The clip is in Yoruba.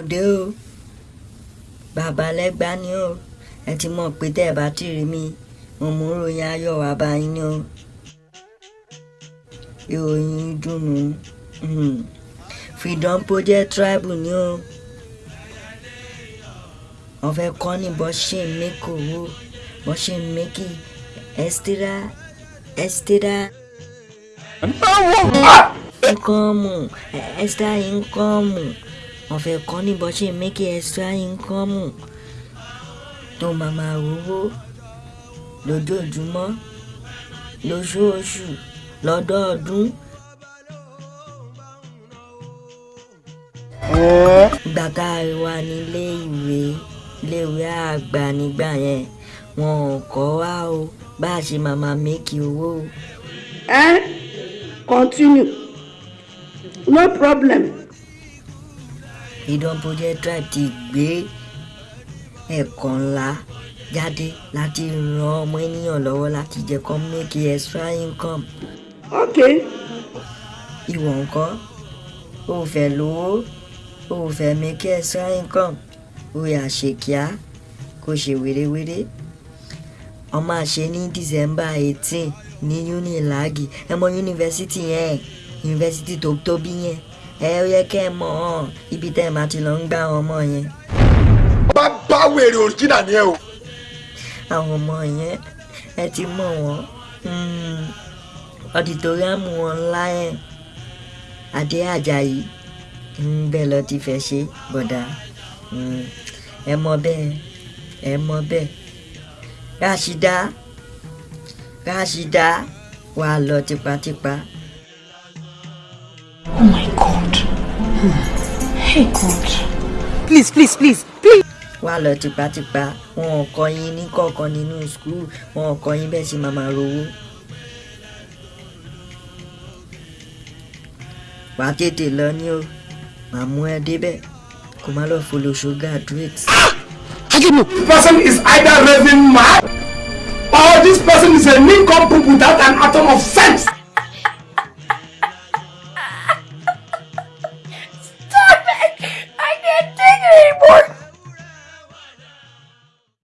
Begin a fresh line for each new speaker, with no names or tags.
òde o. Bàbá lẹ́gbà ni o. Ẹ ti mọ̀ pé tẹ́ ẹ bá ti rí mi mo mú ròyìn ayọ̀ wá bá yín ni o. Ìròyìn dùnú freedom project tribal ni o. Wọ́n fẹ́ kọ́ ní bọ́ ṣe ń mẹ́kì owó bọ́ ṣe ń mẹ́kì extra extra income extra income wọ́n fẹ́ kọ́ ní bọ́ ṣe mẹ́kì extra income tó máa máa rówó lójoojúmọ́ lóṣooṣù lọ́dọọdún. ìgbà tá a wà nílé ìwé iléèwé àgbà nígbà yẹn wọn ò kọ́ wa o bá a ṣe máa máa owó.
Eh? Continue. No problem.
Freedom Project Tribe ti gbé ẹ̀kọ́ ńlá jáde láti ran ọmọ ènìyàn lọ́wọ́ láti jẹ́ kó make extra income.
Okay.
ìwọ ńkọ́? O ò fẹ́ lówó? O ò fẹ́ make extra income? O yà ṣe kíá kó ṣe wérewére ọmọ àṣẹ ní December eighteen ní Unilagi ẹ mọ yunifásitì yẹn yunifásitì tó tóbi yẹn ẹ ó yẹ kẹ́ ẹ mọ̀ ibi tẹ́ ẹ máa ti lọ ń gbá àwọn ọmọ yẹn.
Bá bá wèrè òrìjìnà ni ẹ o.
àwọn ọmọ yẹn ẹ ti mọ̀ wọ́n. Ọdìtóríàmù wọn ńlá yẹn adé àjàyí ń bẹ́ẹ̀ lọ ti fẹ́ ṣe bọ̀dà mm, ẹ mọ̀ bẹ́ẹ̀ ẹ mọ̀ bẹ́ẹ̀. Rashida Rashida wà lọ tipátipá
Hey God. Please, please, please, please.
wà lọ tipátipá wọn ò kọ́ yín ní kọ̀ọ̀kan nínú skul wọn ò kọ́ yín bẹ́ẹ̀ sì máa máa rówó. wà á tètè lọ ní o màá mú ẹ débẹ̀ kó má lọ folóṣó graduate.
This person is either raving mad or this person is a nincompoop without an atom of sense.